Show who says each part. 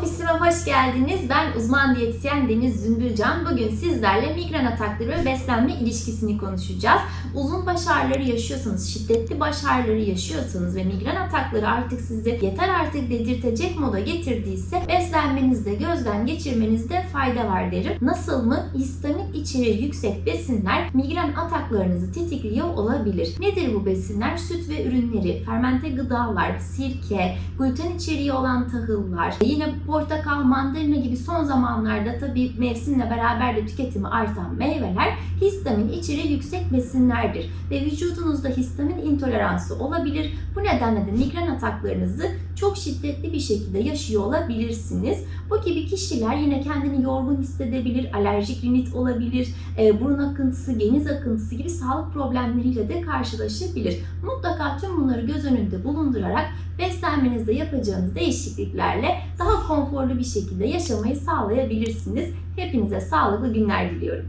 Speaker 1: kanalıma hoş geldiniz. Ben uzman diyetisyen Deniz Zümbülcan. Bugün sizlerle migren atakları ve beslenme ilişkisini konuşacağız. Uzun baş ağrıları yaşıyorsanız, şiddetli baş ağrıları yaşıyorsanız ve migren atakları artık sizi yeter artık dedirtecek moda getirdiyse beslenmenizde gözden geçirmenizde fayda var derim. Nasıl mı? Histamin içeriği yüksek besinler migren ataklarınızı tetikliyor olabilir. Nedir bu besinler? Süt ve ürünleri, fermente gıdalar, sirke, gluten içeriği olan tahıllar, yine portakal, mandalina gibi son zamanlarda tabii mevsimle beraber de tüketimi artan meyveler histamin içeriği yüksek besinlerdir ve vücudunuzda histamin intoleransı olabilir. Bu nedenle de migren ataklarınızı çok şiddetli bir şekilde yaşıyor olabilirsiniz. Bu gibi kişiler yine kendini yorgun hissedebilir, alerjik rinit olabilir, e, burun akıntısı, geniz akıntısı gibi sağlık problemleriyle de karşılaşabilir. Mutlaka tüm bunları göz önünde bulundurarak beslenmenizde yapacağınız değişikliklerle daha konforlu bir şekilde yaşamayı sağlayabilirsiniz. Hepinize sağlıklı günler diliyorum.